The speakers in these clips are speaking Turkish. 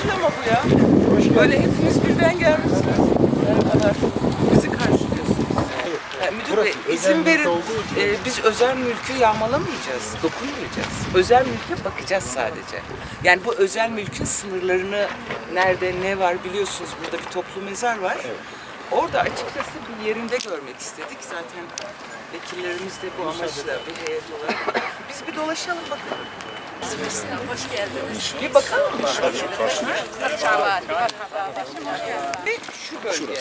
karşılama bu ya. Böyle hepiniz birden gelmişsiniz. Merhabalar. Bizi karşılıyorsunuz. Ya, müdür bey izin verin. Ee, biz özel mülkü yağmalamayacağız, dokunmayacağız. Özel mülke bakacağız sadece. Yani bu özel mülkün sınırlarını nerede ne var biliyorsunuz burada bir toplu mezar var. Orada açıkçası bir yerinde görmek istedik. Zaten vekillerimiz de bu amaçla bir heyet olarak. Biz bir dolaşalım bakalım. Hoş geldiniz. Bir bakalım mı? Çağlar. Ve şu bölge.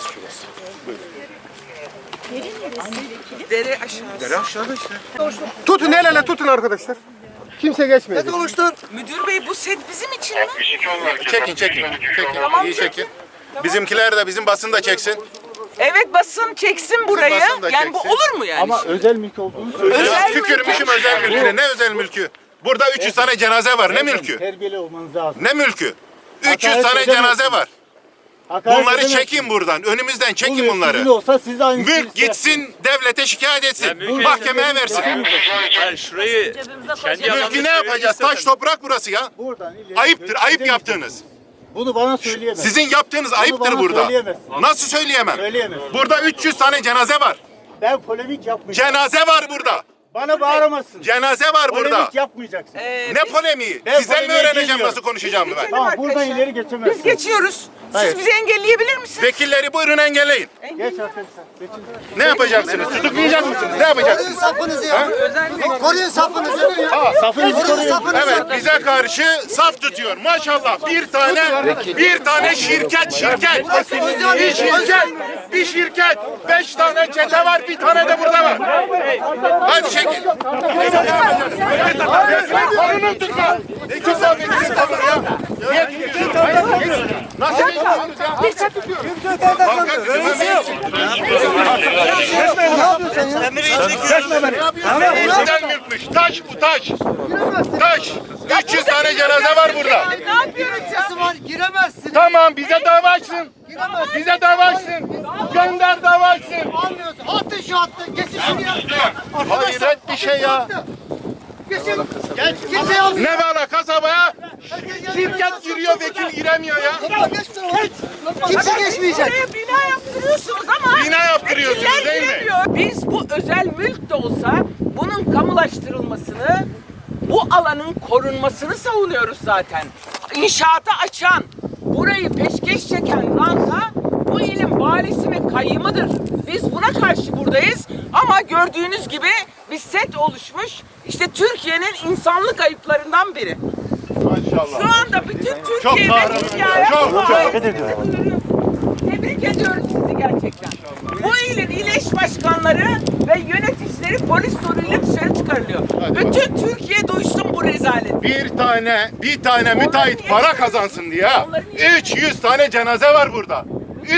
Dere aşağısı. Tutun el ele tutun arkadaşlar. Kimse geçmedi. Müdür bey bu set bizim için mi? Çekin çekin. Çekin. İyi çekin. Bizimkiler de bizim basın da çeksin. Evet basın çeksin burayı. basın Yani bu çeksin. olur mu yani? Ama özel mülk olduğunu söylüyor. özel mülk- Tükürmüşüm özel mülküne. Ne özel mülkü? Burada 300 tane cenaze var. Ne mülkü? Terbiyeli olmanız lazım. Ne mülkü? 300 Hakaret tane cenaze var. Hakaret Bunları çekin buradan. Önümüzden çekin Buluyor, bunları. Sizin olsa siz de aynı Mülk gitsin devlete şikayet etsin. Mahkemeye versin. Yani şurayı kendi Mülkü ne yapacağız? Taş toprak burası ya. Buradan ileri Ayıptır. Ayıp misin? yaptığınız. Bunu bana söyleyemez. Sizin yaptığınız ayıptır bana burada. söyleyemezsin. Nasıl söyleyemem? Söyleyemezsin. Burada 300 tane cenaze var. Ben polemik yapmayacağım. Cenaze var burada. Bana bağıramazsın. Cenaze var Polemik burada. yapmayacaksın. Ee, Ne biz- polemiği? Ben Sizden mi polemiğe öğreneceğim girmiyorum. nasıl konuşacağımı ben? Tamam arkadaşlar. buradan ileri geçemezsin. Biz geçiyoruz. Hayır. Siz bizi engelleyebilir misiniz? Vekilleri buyurun engelleyin. Geç arkadaşlar. Geçin. Ne yapacaksınız? Tutuklayacak mısınız? Ne yapacaksınız? Sapınızı ya. Koruyun sapınızı. Safınızı Koruyun koruyun. sapınızı. Evet bize karşı saf tutuyor. Maşallah bir tane bir tane şirket şirket. Bir şirket. Bir şirket. Beş tane çete var bir tane de burada var. Hadi çekin. Ne güzel bir şey tavır ya. Nasıl? Banka Bizden mülkmüş. Taş bu taş. Taş. 300 tane cenaze var burada. Ne yapıyoruz ya? var giremezsin. Tamam bize dava açsın. Bize dava açsın. Gönder dava açsın. Almıyorsun. Attın şu attın. Geçin şuraya. Hayret bir şey ya. Gel. Kimse almıyor. Ne bala kasabaya şirket giriyor vekil giremiyor ya. Geç. Kimse geçmeyecek. Buraya bina yaptırıyorsunuz ama Bina yaptırıyorsunuz değil mi? Biz bu özel mülk de olsa bunun kamulaştırılmasını, bu alanın korunmasını savunuyoruz zaten. İnşaata açan, burayı peşkeş çeken ranta bu ilin valisi ve kayyımıdır. Biz buna karşı buradayız ama gördüğünüz gibi bir set oluşmuş. İşte Türkiye'nin insanlık ayıplarından biri. Maşallah. Şu anda bütün Çok Türkiye'de kahraman. dünyaya Çok, bu çok. hareketi duyuruyor. Tebrik ediyorum sizi gerçekten. Eş başkanları ve yöneticileri polis zoruyla dışarı çıkarılıyor. Bütün Türkiye duysun bu rezaleti. Bir tane bir tane müteahhit para kazansın diye ha. 300 tane cenaze var burada.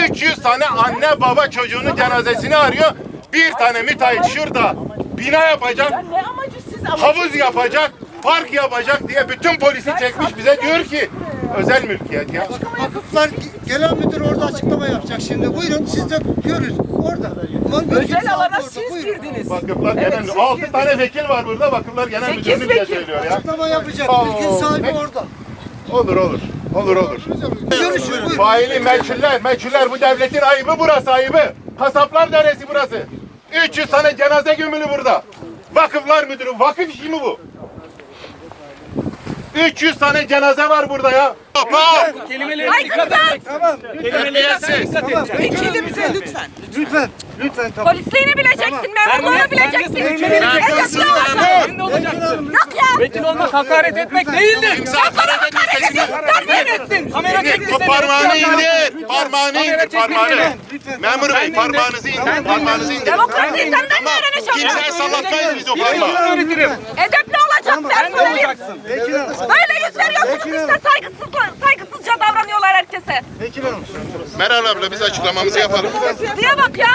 300 tane anne baba çocuğunun cenazesini arıyor. Bir tane müteahhit şurada bina yapacak, Ya ne amacı siz amacı? havuz yapacak, park yapacak diye bütün polisi çekmiş bize diyor ki özel mülkiyet ya. Vakıflar genel müdür orada açıklama yapacak şimdi. Buyurun siz de görün. Orada. Özel alana siz girdiniz. Vakıflar Evet, genel siz 6 girdiniz. tane vekil var burada. Vakıflar genel müdürünü bile söylüyor ya. Açıklama yapacak. Mülkün sahibi orada. Olur olur. Olur olur. Görüşün buyurun. Faili meçhuller, meçhuller bu devletin ayıbı burası ayıbı. Kasaplar deresi burası. 300 tane cenaze gömülü burada. Vakıflar müdürü, vakıf işi mi bu? 300 tane cenaze var burada ya. Hop hop. Ay kızlar! Terbiyesiz. Vekilimize lütfen. Lütfen. Lütfen tamam. Polisliğini bileceksin, memurluğunu bileceksin. Memursun memur. Yok ya. Vekil olmak hakaret etmek değildir. Hakaret etmiyor sesini. ettin. Kamera çekti seni. parmağını indir. Parmağını indir parmağını. Memur bey parmağınızı indir. Parmağınızı indir. Demokrasiyi senden mi öğreneceğim? Kimseye sallatmayız biz o parmağı. Edepli olacaksın. Sen de Böyle, olacaksın. böyle yüz veriyorsunuz işte saygısız, saygısızca davranıyorlar herkese. Meral abla biz açıklamamızı yapalım. Diye bak ya.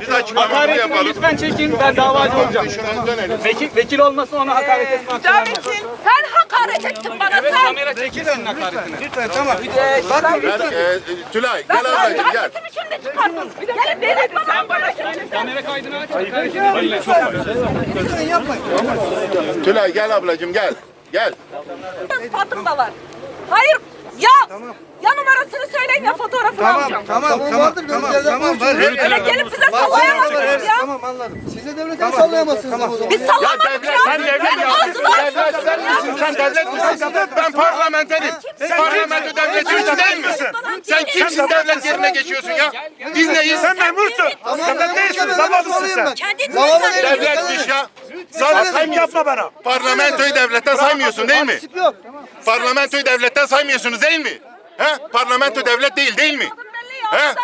Biz açıklamamızı Hakaretini yapalım. lütfen çekin. Ben davacı olacağım. Şuradan dönelim. Vekil, vekil olmasa ona hakaret etme hakkı. Hüdamettin. Sen hakaret ettin bana sen. kamera çekti senin hakaretini. Lütfen tamam. Ee, Gel, e, Tülay gel ablacığım gel. Hangisi biçimde çıkardın? Gelin verin bana bana söyle. Kamera kaydını aç. Lütfen yapmayın. Tülay gel ablacığım gel. Gel. Fatım da var. Hayır Ya ya numarasını söyleyin ya fotoğrafını alacağım. Tamam tamam tamam tamam var. Öyle gelip bize sallayamazsınız ya. Tamam anladım. Siz de devletten sallayamazsınız ama o zaman. Biz sallamadık Devlet, ya. sen devlet Benim misin? ağzıma Devlet sen misin? Sen devlet misin? Ben parlamenterim. Parlamento devleti üstü değil misin? Sen kimsin devlet yerine geçiyorsun ya? Biz neyiz? Sen memursun. Sen değilsin. Zavalısın sen. Devletmiş ya. Sen yapma bana. Parlamentoyu devletten saymıyorsun değil mi? Yok. Parlamentoyu devletten saymıyorsunuz değil mi? He? Parlamento devlet değil değil mi? He?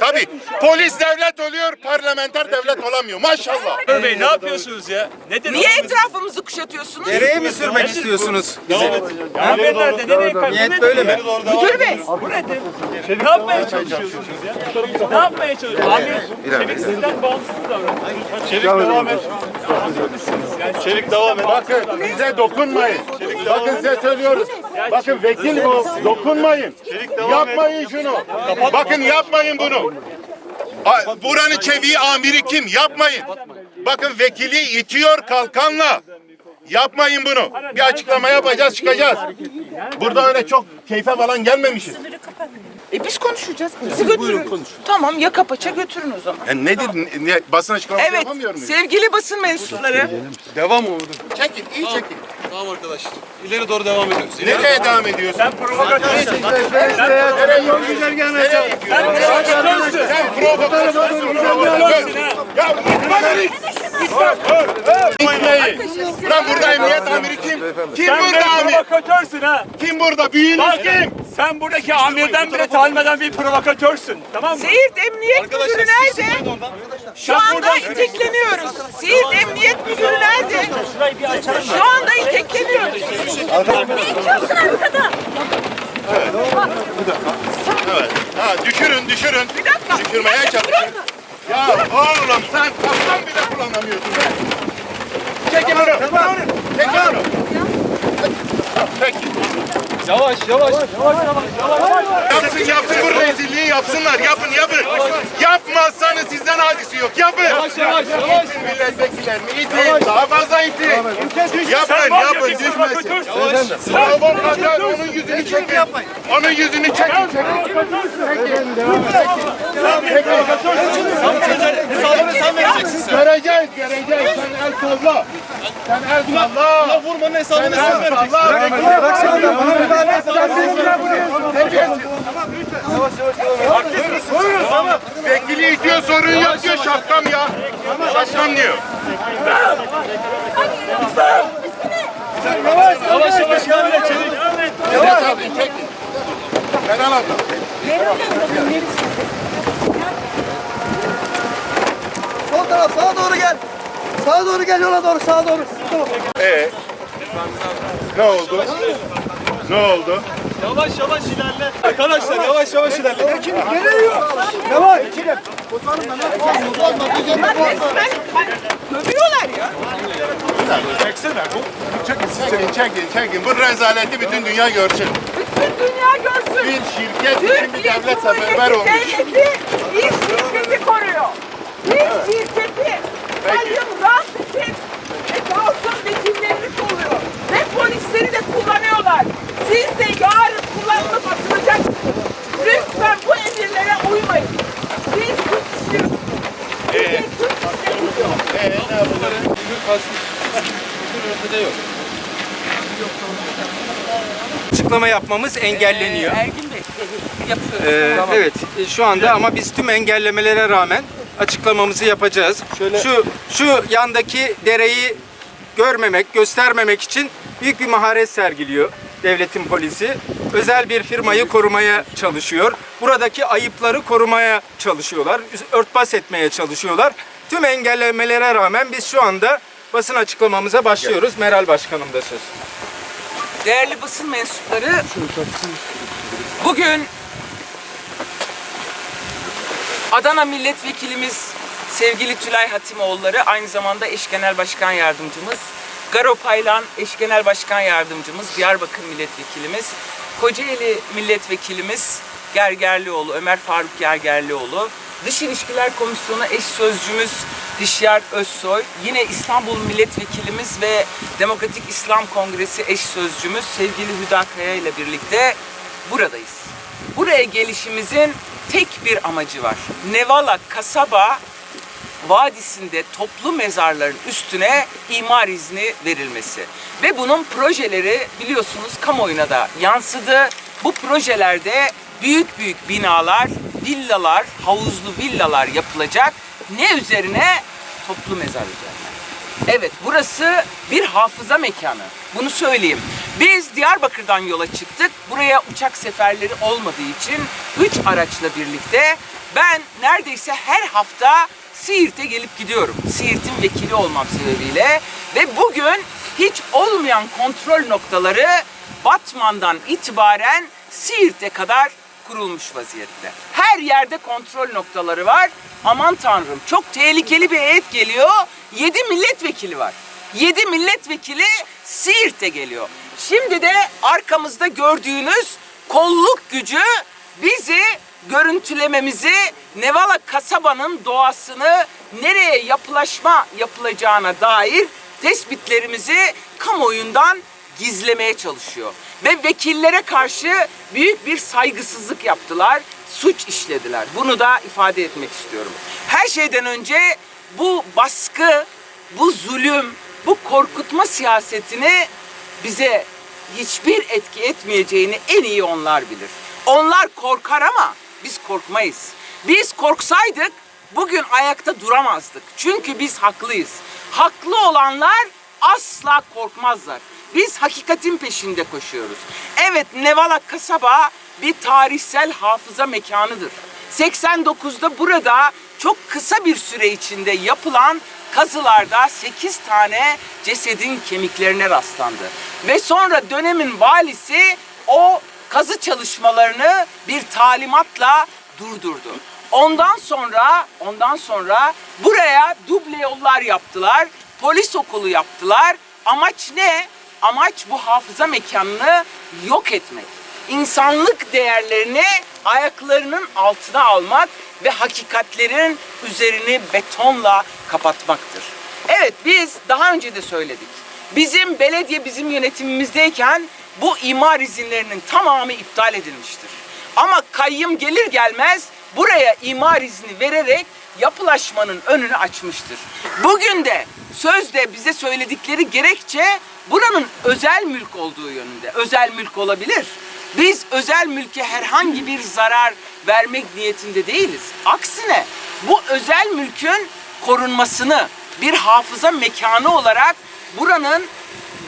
Tabii. Polis devlet oluyor, parlamenter devlet olamıyor. Maşallah. Bey ne yapıyorsunuz ya? Nedir? Niye etrafımızı kuşatıyorsunuz? Nereye mi sürmek istiyorsunuz? Haber nerede? Nereye kaçtı? Niyet böyle mi? Müdür bey. Ne yapmaya çalışıyorsunuz ya? Ne yapmaya çalışıyorsunuz? Abi, çevik sizden bağımsız davranın. Çelik devam et. Çelik devam et. Bakın bize dokunmayın. Bakın size söylüyoruz. Bakın vekil bu. Dokunmayın. Yapmayın şunu. Bakın yapmayın bunu. Buranın çeviği amiri kim? Yapmayın. Bakın vekili itiyor kalkanla. Yapmayın bunu. Bir açıklama yapacağız çıkacağız. Burada öyle çok keyfe falan gelmemişiz. E biz konuşacağız. Bizi götürün. Tamam ya paça götürün o zaman. E nedir? Ne, basın açıklaması Evet yapamıyor muyuz? sevgili basın mensupları. Çekin, iyi çekin. Tamam arkadaşlar. İleri doğru devam ediyoruz. Nereye devam ediyorsun? Sen provokatörsün. Yol güzel gelmez. Sen provokatörsün. Provokatör. Ya gitme git. Gitmeyin. Lan burada emniyet amiri kim? Kim burada amir? Provokatörsün ha. Kim burada? Büyüğünüz kim? Sen buradaki amirden bile tanımadan bir provokatörsün. Tamam mı? Siirt Emniyet Müdürü nerede? Şu anda itekleniyoruz. Siirt Emniyet Müdürü nerede? Şu anda itekleniyoruz. Ne itiyorsun arkada? Evet. Ha, düşürün, düşürün. Bir dakika. Düşürmeye çalışın. Ya oğlum sen kaptan bile kullanamıyorsun be. Çekin bunu. Çekin bunu. Peki. Yavaş yavaş yavaş yavaş. Yapsın yapsın bu rezilliği yapsınlar. Yapın yapın. Yapmazsanız sizden hadisi yok. Yapın. Yavaş yavaş yavaş. İtin milletvekillerini itin. Daha fazla itin. Yapın yapın düşmesin. Provokatör onun yüzünü çekin. Onun yüzünü çekin. Çekin. Göreceğiz göreceğiz. Sen el salla. Sen el salla. Vurmanın hesabını sen vereceksin. Bırak sen de bana müdahale et. Vekili itiyor sorun yok diyor şapkam ya. Şapkam diyor. Yavaş yavaş yavaş çevik. Evet abi çekin. Ben alalım. Sol taraf sağa doğru gel. Sağa doğru gel yola doğru sağa doğru. Tamam. Ee, ne oldu? Ne oldu? Yavaş yavaş ilerle. Arkadaşlar yavaş yavaş ilerle. Yavaş. Dövüyorlar ya. Çekin, çekin, çekin. Bu rezaleti bütün dünya görsün. Bütün dünya görsün. Bir şirket bir Türkiye devlet seferber olmuş. Devleti bir şirketi koruyor. Bir şirketi Sayın Rasim'in ve Dağıtım vekillerini koruyor. Ve polisleri de kullanıyorlar. Siz de yarın kullanılıp atılacaksınız. Lütfen bu emirlere uymayın. Biz Türk istiyoruz. Biz Türk istiyoruz. Ee, ne yapalım? Açıklama yapmamız engelleniyor. Ee, Ergin Bey yapıyoruz. Ee, Evet, e, şu anda ama biz tüm engellemelere rağmen açıklamamızı yapacağız. Şu şu yandaki dereyi görmemek, göstermemek için büyük bir maharet sergiliyor devletin polisi. Özel bir firmayı korumaya çalışıyor. Buradaki ayıpları korumaya çalışıyorlar. Örtbas etmeye çalışıyorlar. Tüm engellemelere rağmen biz şu anda basın açıklamamıza başlıyoruz. Meral Başkanım da söz. Değerli basın mensupları, bugün Adana Milletvekilimiz sevgili Tülay Hatimoğulları, aynı zamanda eş genel başkan yardımcımız, Garo Paylan eş genel başkan yardımcımız, Diyarbakır Milletvekilimiz, Kocaeli Milletvekilimiz Gergerlioğlu, Ömer Faruk Gergerlioğlu, Dış İlişkiler Komisyonu eş sözcümüz Dişyar Özsoy, yine İstanbul Milletvekilimiz ve Demokratik İslam Kongresi eş sözcümüz sevgili Hüda Kaya ile birlikte buradayız. Buraya gelişimizin tek bir amacı var. Nevala kasaba vadisinde toplu mezarların üstüne imar izni verilmesi. Ve bunun projeleri biliyorsunuz kamuoyuna da yansıdı. Bu projelerde büyük büyük binalar, villalar, havuzlu villalar yapılacak. Ne üzerine? Toplu mezar üzerine. Evet burası bir hafıza mekanı. Bunu söyleyeyim. Biz Diyarbakır'dan yola çıktık. Buraya uçak seferleri olmadığı için 3 araçla birlikte ben neredeyse her hafta Siirt'e gelip gidiyorum. Siirt'in vekili olmam sebebiyle ve bugün hiç olmayan kontrol noktaları Batman'dan itibaren Siirt'e kadar kurulmuş vaziyette. Her yerde kontrol noktaları var. Aman tanrım çok tehlikeli bir heyet geliyor. 7 milletvekili var. 7 milletvekili Siirt'e geliyor. Şimdi de arkamızda gördüğünüz kolluk gücü bizi görüntülememizi, Nevala kasabanın doğasını nereye yapılaşma yapılacağına dair tespitlerimizi kamuoyundan gizlemeye çalışıyor. Ve vekillere karşı büyük bir saygısızlık yaptılar, suç işlediler. Bunu da ifade etmek istiyorum. Her şeyden önce bu baskı, bu zulüm, bu korkutma siyasetini bize hiçbir etki etmeyeceğini en iyi onlar bilir. Onlar korkar ama biz korkmayız. Biz korksaydık bugün ayakta duramazdık. Çünkü biz haklıyız. Haklı olanlar asla korkmazlar. Biz hakikatin peşinde koşuyoruz. Evet Nevala kasaba bir tarihsel hafıza mekanıdır. 89'da burada çok kısa bir süre içinde yapılan kazılarda 8 tane cesedin kemiklerine rastlandı. Ve sonra dönemin valisi o kazı çalışmalarını bir talimatla durdurdu. Ondan sonra ondan sonra buraya duble yollar yaptılar. Polis okulu yaptılar. Amaç ne? Amaç bu hafıza mekanını yok etmek. İnsanlık değerlerini ayaklarının altına almak ve hakikatlerin üzerini betonla kapatmaktır. Evet biz daha önce de söyledik. Bizim belediye bizim yönetimimizdeyken bu imar izinlerinin tamamı iptal edilmiştir. Ama kayyım gelir gelmez buraya imar izni vererek yapılaşmanın önünü açmıştır. Bugün de sözde bize söyledikleri gerekçe buranın özel mülk olduğu yönünde. Özel mülk olabilir. Biz özel mülke herhangi bir zarar vermek niyetinde değiliz. Aksine bu özel mülkün korunmasını bir hafıza mekanı olarak buranın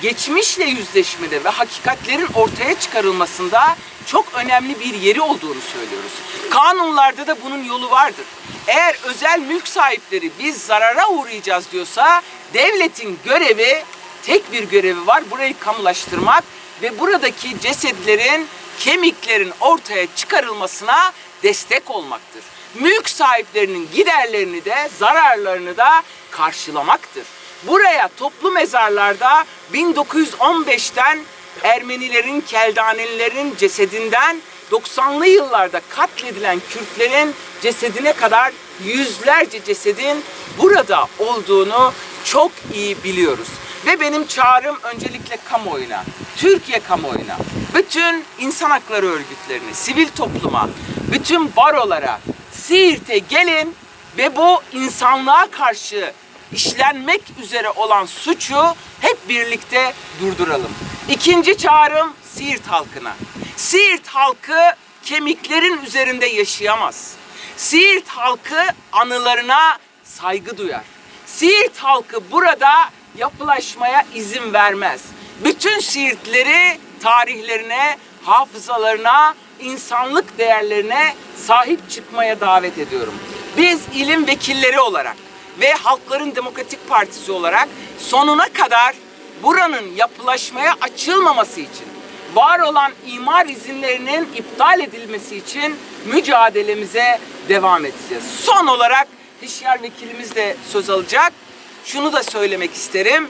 geçmişle yüzleşmede ve hakikatlerin ortaya çıkarılmasında çok önemli bir yeri olduğunu söylüyoruz. Kanunlarda da bunun yolu vardır. Eğer özel mülk sahipleri biz zarara uğrayacağız diyorsa devletin görevi tek bir görevi var. Burayı kamulaştırmak ve buradaki cesetlerin, kemiklerin ortaya çıkarılmasına destek olmaktır. Mülk sahiplerinin giderlerini de zararlarını da karşılamaktır. Buraya toplu mezarlarda 1915'ten Ermenilerin, Keldanelilerin cesedinden 90'lı yıllarda katledilen Kürtlerin cesedine kadar yüzlerce cesedin burada olduğunu çok iyi biliyoruz. Ve benim çağrım öncelikle kamuoyuna, Türkiye kamuoyuna, bütün insan hakları örgütlerine, sivil topluma, bütün barolara, Siirt'e gelin ve bu insanlığa karşı işlenmek üzere olan suçu hep birlikte durduralım. İkinci çağrım Siirt halkına. Siirt halkı kemiklerin üzerinde yaşayamaz. Siirt halkı anılarına saygı duyar. Siirt halkı burada yapılaşmaya izin vermez. Bütün Siirtleri tarihlerine, hafızalarına, insanlık değerlerine sahip çıkmaya davet ediyorum. Biz ilim vekilleri olarak ve Halkların Demokratik Partisi olarak sonuna kadar buranın yapılaşmaya açılmaması için, var olan imar izinlerinin iptal edilmesi için mücadelemize devam edeceğiz. Son olarak Hişyar Vekilimiz de söz alacak. Şunu da söylemek isterim.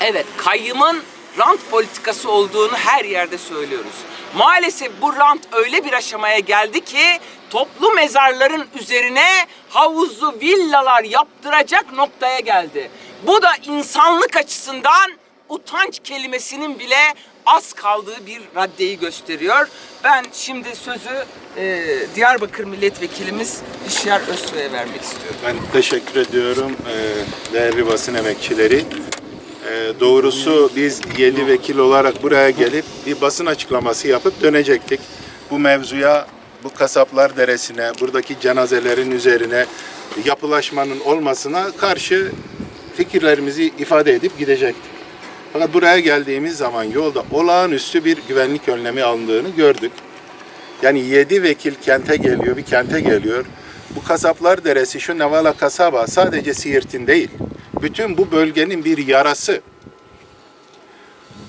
Evet, kayyımın rant politikası olduğunu her yerde söylüyoruz. Maalesef bu rant öyle bir aşamaya geldi ki toplu mezarların üzerine havuzlu villalar yaptıracak noktaya geldi. Bu da insanlık açısından utanç kelimesinin bile az kaldığı bir raddeyi gösteriyor. Ben şimdi sözü e, Diyarbakır Milletvekilimiz İşyar Özsoy'a vermek istiyorum. Ben teşekkür ediyorum eee, değerli basın emekçileri. Eee, Doğrusu biz 7 vekil olarak buraya gelip bir basın açıklaması yapıp dönecektik. Bu mevzuya, bu kasaplar deresine, buradaki cenazelerin üzerine yapılaşmanın olmasına karşı fikirlerimizi ifade edip gidecektik. Fakat buraya geldiğimiz zaman yolda olağanüstü bir güvenlik önlemi alındığını gördük. Yani yedi vekil kente geliyor, bir kente geliyor. Bu kasaplar deresi, şu Nevala kasaba sadece Siirt'in değil. Bütün bu bölgenin bir yarası.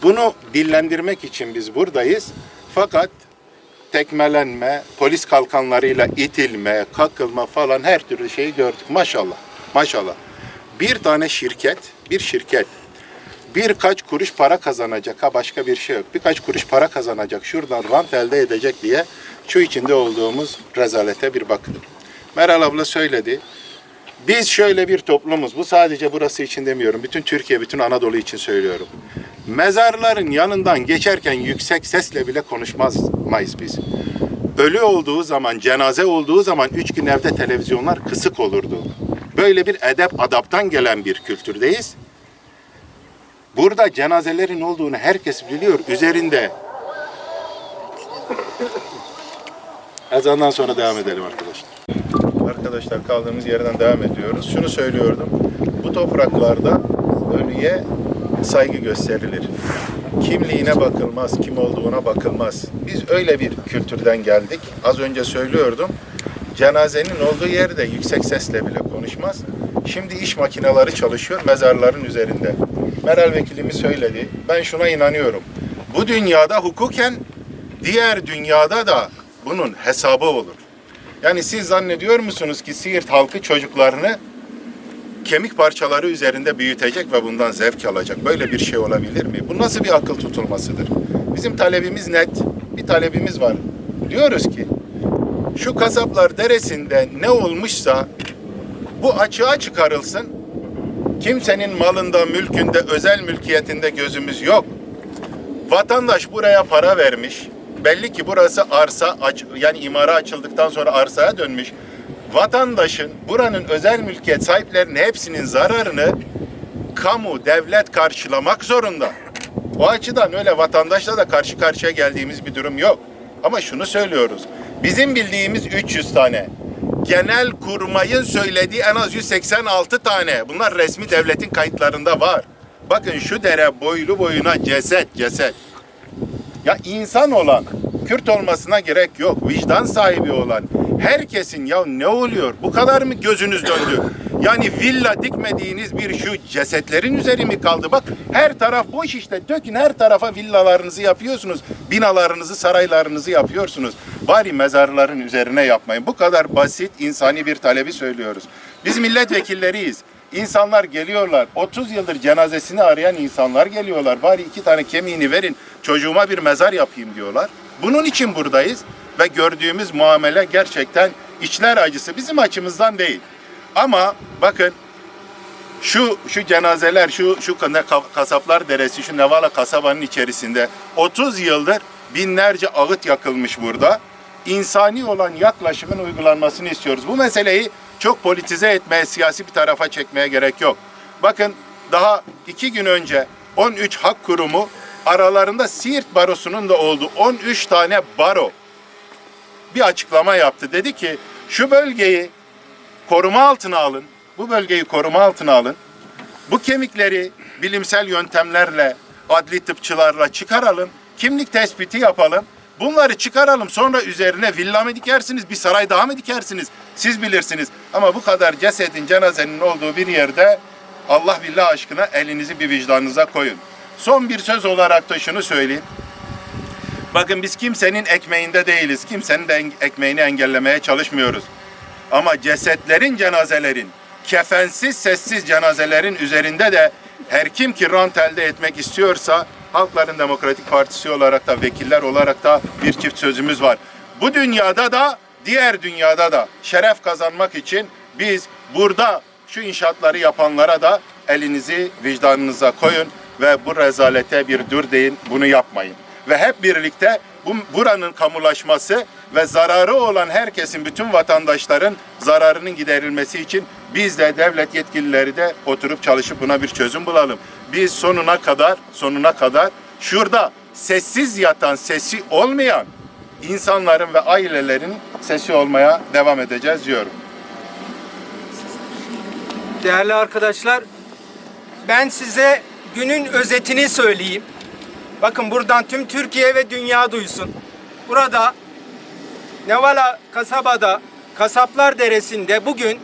Bunu dillendirmek için biz buradayız. Fakat tekmelenme, polis kalkanlarıyla itilme, kakılma falan her türlü şeyi gördük. Maşallah, maşallah. Bir tane şirket, bir şirket birkaç kuruş para kazanacak ha başka bir şey yok. Birkaç kuruş para kazanacak şuradan rant elde edecek diye şu içinde olduğumuz rezalete bir bakın. Meral abla söyledi. Biz şöyle bir toplumuz. Bu sadece burası için demiyorum. Bütün Türkiye, bütün Anadolu için söylüyorum. Mezarların yanından geçerken yüksek sesle bile konuşmayız biz. Ölü olduğu zaman, cenaze olduğu zaman üç gün evde televizyonlar kısık olurdu. Böyle bir edep adaptan gelen bir kültürdeyiz. Burada cenazelerin olduğunu herkes biliyor. Üzerinde ezandan sonra devam edelim arkadaşlar. Arkadaşlar kaldığımız yerden devam ediyoruz. Şunu söylüyordum. Bu topraklarda ölüye saygı gösterilir. Kimliğine bakılmaz, kim olduğuna bakılmaz. Biz öyle bir kültürden geldik. Az önce söylüyordum. Cenazenin olduğu yerde yüksek sesle bile konuşmaz. Şimdi iş makineleri çalışıyor mezarların üzerinde. Meral vekilimiz söyledi. Ben şuna inanıyorum. Bu dünyada hukuken diğer dünyada da bunun hesabı olur. Yani siz zannediyor musunuz ki Siirt halkı çocuklarını kemik parçaları üzerinde büyütecek ve bundan zevk alacak? Böyle bir şey olabilir mi? Bu nasıl bir akıl tutulmasıdır? Bizim talebimiz net. Bir talebimiz var. Diyoruz ki şu kasaplar deresinde ne olmuşsa bu açığa çıkarılsın. Kimsenin malında, mülkünde, özel mülkiyetinde gözümüz yok. Vatandaş buraya para vermiş. Belli ki burası arsa, yani imara açıldıktan sonra arsaya dönmüş. Vatandaşın, buranın özel mülkiyet sahiplerinin hepsinin zararını kamu, devlet karşılamak zorunda. O açıdan öyle vatandaşla da karşı karşıya geldiğimiz bir durum yok. Ama şunu söylüyoruz. Bizim bildiğimiz 300 tane. Genel kurmayın söylediği en az 186 tane. Bunlar resmi devletin kayıtlarında var. Bakın şu dere boylu boyuna ceset ceset. Ya insan olan, Kürt olmasına gerek yok. Vicdan sahibi olan herkesin ya ne oluyor? Bu kadar mı gözünüz döndü? Yani villa dikmediğiniz bir şu cesetlerin üzeri mi kaldı? Bak her taraf boş işte. Dökün her tarafa villalarınızı yapıyorsunuz. Binalarınızı, saraylarınızı yapıyorsunuz. Bari mezarların üzerine yapmayın. Bu kadar basit insani bir talebi söylüyoruz. Biz milletvekilleriyiz. İnsanlar geliyorlar. 30 yıldır cenazesini arayan insanlar geliyorlar. Bari iki tane kemiğini verin. Çocuğuma bir mezar yapayım diyorlar. Bunun için buradayız ve gördüğümüz muamele gerçekten içler acısı. Bizim açımızdan değil. Ama bakın şu şu cenazeler, şu şu kasaplar deresi, şu Nevala kasabanın içerisinde 30 yıldır binlerce ağıt yakılmış burada. İnsani olan yaklaşımın uygulanmasını istiyoruz. Bu meseleyi çok politize etmeye, siyasi bir tarafa çekmeye gerek yok. Bakın daha iki gün önce 13 hak kurumu aralarında Siirt Barosu'nun da olduğu 13 tane baro bir açıklama yaptı. Dedi ki şu bölgeyi koruma altına alın. Bu bölgeyi koruma altına alın. Bu kemikleri bilimsel yöntemlerle, adli tıpçılarla çıkaralım. Kimlik tespiti yapalım. Bunları çıkaralım. Sonra üzerine villa mı dikersiniz, bir saray daha mı dikersiniz? Siz bilirsiniz. Ama bu kadar cesedin, cenazenin olduğu bir yerde Allah billah aşkına elinizi bir vicdanınıza koyun. Son bir söz olarak da şunu söyleyeyim. Bakın biz kimsenin ekmeğinde değiliz. Kimsenin de ekmeğini engellemeye çalışmıyoruz. Ama cesetlerin, cenazelerin, kefensiz, sessiz cenazelerin üzerinde de her kim ki rant elde etmek istiyorsa Halkların Demokratik Partisi olarak da vekiller olarak da bir çift sözümüz var. Bu dünyada da diğer dünyada da şeref kazanmak için biz burada şu inşaatları yapanlara da elinizi vicdanınıza koyun ve bu rezalete bir dur deyin, bunu yapmayın. Ve hep birlikte bu buranın kamulaşması ve zararı olan herkesin, bütün vatandaşların zararının giderilmesi için biz de devlet yetkilileri de oturup çalışıp buna bir çözüm bulalım. Biz sonuna kadar, sonuna kadar şurada sessiz yatan, sesi olmayan insanların ve ailelerin sesi olmaya devam edeceğiz diyorum. Değerli arkadaşlar, ben size günün özetini söyleyeyim. Bakın buradan tüm Türkiye ve dünya duysun. Burada Nevala kasabada, Kasaplar Deresi'nde bugün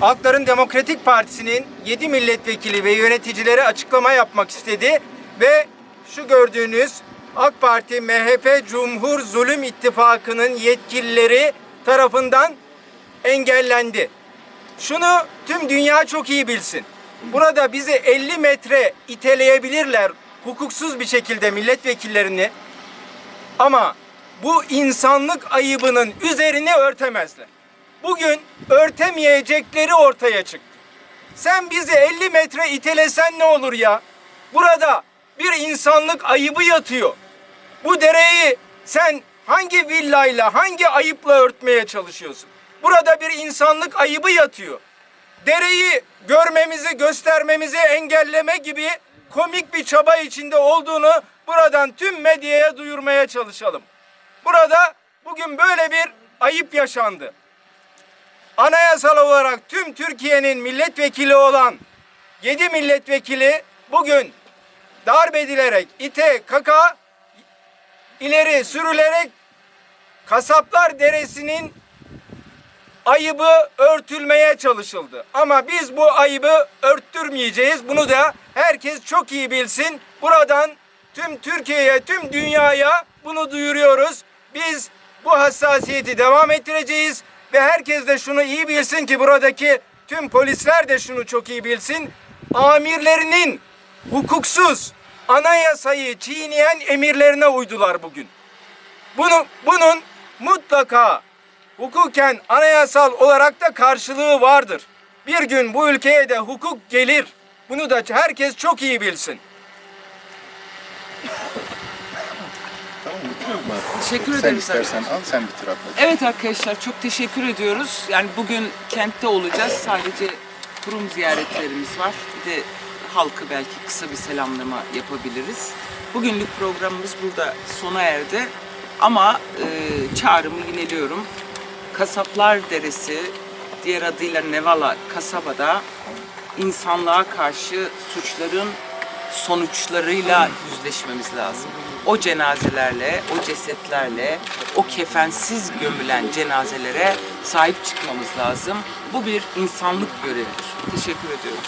Halkların Demokratik Partisi'nin 7 milletvekili ve yöneticileri açıklama yapmak istedi ve şu gördüğünüz AK Parti, MHP, Cumhur Zulüm İttifakı'nın yetkilileri tarafından engellendi. Şunu tüm dünya çok iyi bilsin. Burada bizi 50 metre iteleyebilirler hukuksuz bir şekilde milletvekillerini ama bu insanlık ayıbının üzerini örtemezler. Bugün örtemeyecekleri ortaya çıktı. Sen bizi 50 metre itelesen ne olur ya? Burada bir insanlık ayıbı yatıyor. Bu dereyi sen hangi villayla, hangi ayıpla örtmeye çalışıyorsun? Burada bir insanlık ayıbı yatıyor. Dereyi görmemizi, göstermemizi engelleme gibi komik bir çaba içinde olduğunu buradan tüm medyaya duyurmaya çalışalım. Burada bugün böyle bir ayıp yaşandı. Anayasal olarak tüm Türkiye'nin milletvekili olan 7 milletvekili bugün darp edilerek, ite, kaka ileri sürülerek Kasaplar Deresi'nin ayıbı örtülmeye çalışıldı. Ama biz bu ayıbı örttürmeyeceğiz. Bunu da herkes çok iyi bilsin. Buradan tüm Türkiye'ye, tüm dünyaya bunu duyuruyoruz. Biz bu hassasiyeti devam ettireceğiz ve herkes de şunu iyi bilsin ki buradaki tüm polisler de şunu çok iyi bilsin. Amirlerinin hukuksuz anayasayı çiğneyen emirlerine uydular bugün. Bunu, bunun mutlaka hukuken anayasal olarak da karşılığı vardır. Bir gün bu ülkeye de hukuk gelir. Bunu da herkes çok iyi bilsin. Teşekkür Sen ederiz. istersen al, sen bitir abla. Evet arkadaşlar çok teşekkür ediyoruz. Yani bugün kentte olacağız. Sadece kurum ziyaretlerimiz var. Bir de halkı belki kısa bir selamlama yapabiliriz. Bugünlük programımız burada sona erdi. Ama e, çağrımı yineliyorum. Kasaplar Deresi, diğer adıyla Nevala kasabada insanlığa karşı suçların sonuçlarıyla yüzleşmemiz lazım. O cenazelerle, o cesetlerle, o kefensiz gömülen cenazelere sahip çıkmamız lazım. Bu bir insanlık görevidir. Teşekkür ediyorum.